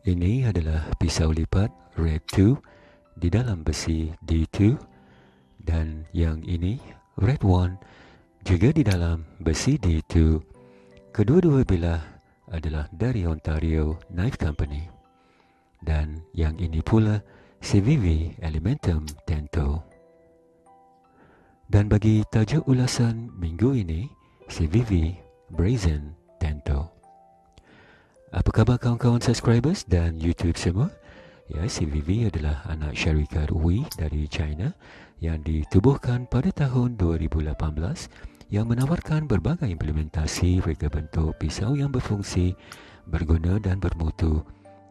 Ini adalah pisau lipat Red 2 di dalam besi D2 dan yang ini Red 1 juga di dalam besi D2. Kedua-dua bilah adalah dari Ontario Knife Company. Dan yang ini pula CVV Elementum Tento. Dan bagi tajuk ulasan minggu ini, CVV Brazen Tento. Apa khabar kawan-kawan subscribers dan YouTube semua? Ya, CVV adalah anak syarikat Wii dari China yang ditubuhkan pada tahun 2018 yang menawarkan berbagai implementasi reka bentuk pisau yang berfungsi, berguna dan bermutu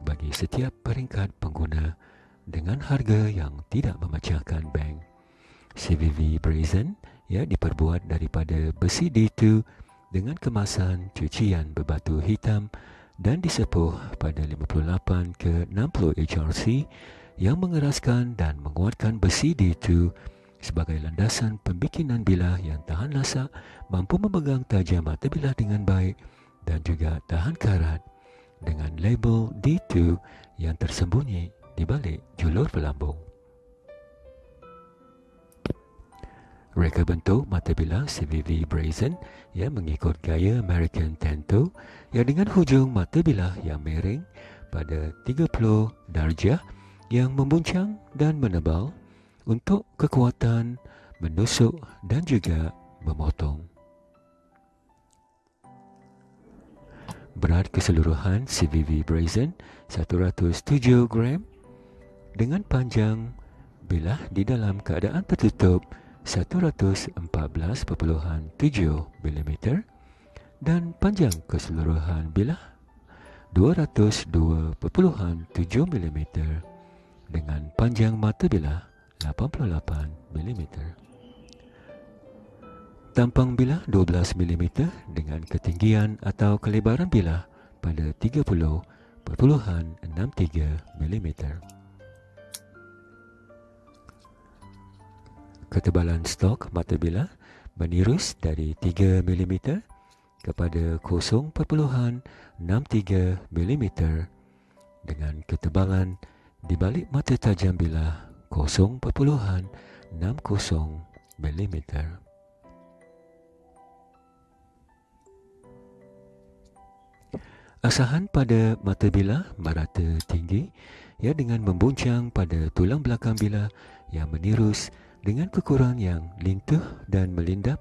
bagi setiap peringkat pengguna dengan harga yang tidak memecahkan bank. CVV Brazen ya diperbuat daripada besi D2 dengan kemasan cucian berbatu hitam dan disepuh pada 58 ke 60 HRC yang mengeraskan dan menguatkan besi D2 sebagai landasan pembikinan bilah yang tahan lasak, mampu memegang tajam mata bilah dengan baik dan juga tahan karat dengan label D2 yang tersembunyi di balik julur pelambung. Reka bentuk mata bilah CVV Brazen yang mengikut gaya American Tento yang dengan hujung mata bilah yang miring pada 30 darjah yang membuncang dan menebal untuk kekuatan menusuk dan juga memotong. Berat keseluruhan CVV Brazen 107 gram dengan panjang bilah di dalam keadaan tertutup 114.7 mm dan panjang keseluruhan bilah 202.7 mm dengan panjang mata bilah 88 mm. Tampang bilah 12 mm dengan ketinggian atau kelebaran bilah pada 30.63 mm. ketebalan stok mata bilah menirus dari 3 mm kepada 0.63 mm dengan ketebalan di balik mata tajam bilah 0.60 mm. Asahan pada mata bilah merata tinggi ya dengan membuncang pada tulang belakang bilah yang menirus dengan kekurangan yang lintuh dan melindap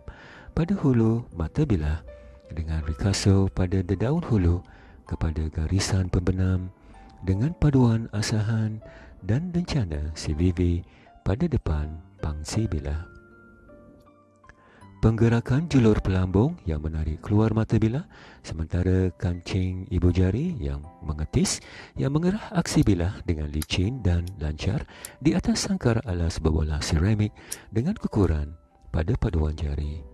pada hulu mata bilah dengan rikaso pada dedaun hulu kepada garisan pembenam dengan paduan asahan dan rencana CVV pada depan pangsi bilah. Penggerakan julur pelambung yang menarik keluar mata bilah sementara kancing ibu jari yang mengetis yang mengerah aksi bilah dengan licin dan lancar di atas sangkar alas berbola seramik dengan kekuran pada paduan jari.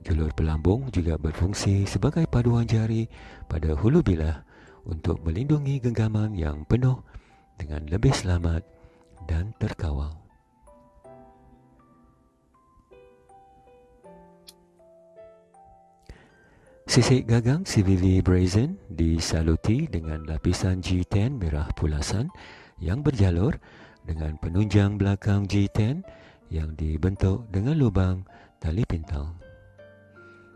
Julur pelambung juga berfungsi sebagai paduan jari pada hulu bilah untuk melindungi genggaman yang penuh dengan lebih selamat dan terkawal. Sisik gagang CVV Brazen disaluti dengan lapisan G10 merah pulasan yang berjalur dengan penunjang belakang G10 yang dibentuk dengan lubang tali pintal.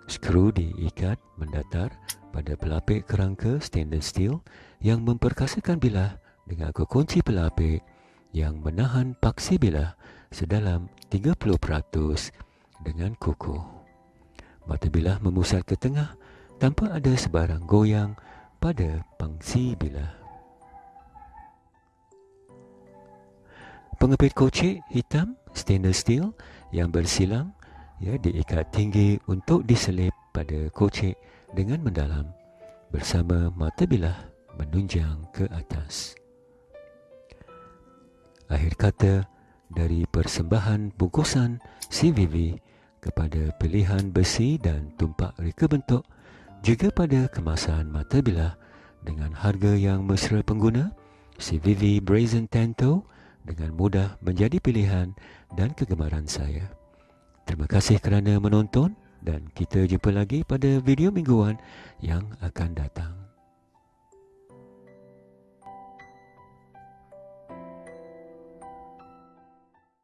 Skru diikat mendatar pada pelapik kerangka stainless steel yang memperkasakan bilah dengan kekunci pelapik yang menahan paksi bilah sedalam 30% dengan kukuh. Mata bilah memusat ke tengah tanpa ada sebarang goyang pada pangsi bilah. Pengepit kocik hitam stainless steel yang bersilang ya diikat tinggi untuk diselip pada kocik dengan mendalam bersama mata bilah menunjang ke atas. Akhir kata dari persembahan bungkusan CVV kepada pilihan besi dan tumpak reka bentuk juga pada kemasan mata bilah dengan harga yang mesra pengguna, CVV Brazen Tento dengan mudah menjadi pilihan dan kegemaran saya. Terima kasih kerana menonton dan kita jumpa lagi pada video mingguan yang akan datang.